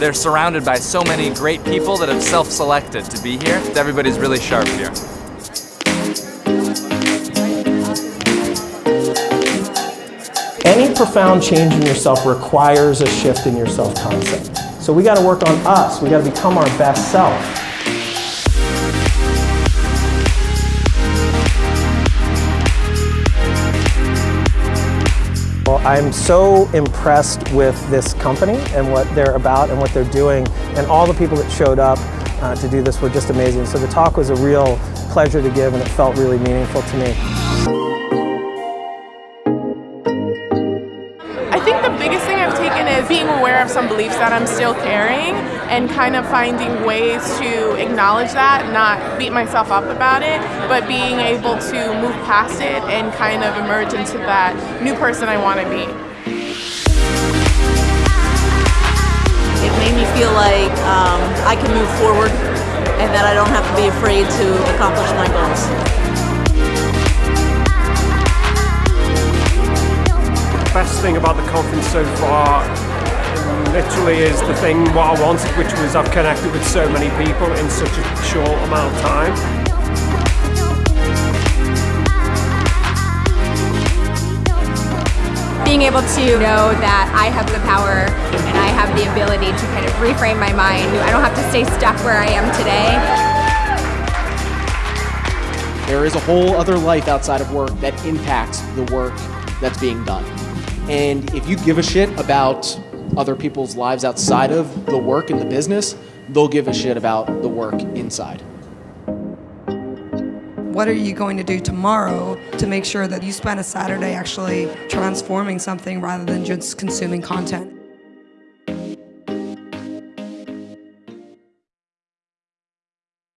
They're surrounded by so many great people that have self-selected to be here. Everybody's really sharp here. Any profound change in yourself requires a shift in your self-concept. So we got to work on us. We got to become our best self. Well, I'm so impressed with this company and what they're about and what they're doing and all the people that showed up uh, to do this were just amazing. So the talk was a real pleasure to give and it felt really meaningful to me. Some beliefs that I'm still carrying and kind of finding ways to acknowledge that, not beat myself up about it, but being able to move past it and kind of emerge into that new person I want to be. It made me feel like um, I can move forward and that I don't have to be afraid to accomplish my goals. best thing about the conference so far literally is the thing what I wanted, which was I've connected with so many people in such a short amount of time. Being able to know that I have the power and I have the ability to kind of reframe my mind. I don't have to stay stuck where I am today. There is a whole other life outside of work that impacts the work that's being done. And if you give a shit about other people's lives outside of the work and the business, they'll give a shit about the work inside. What are you going to do tomorrow to make sure that you spend a Saturday actually transforming something rather than just consuming content?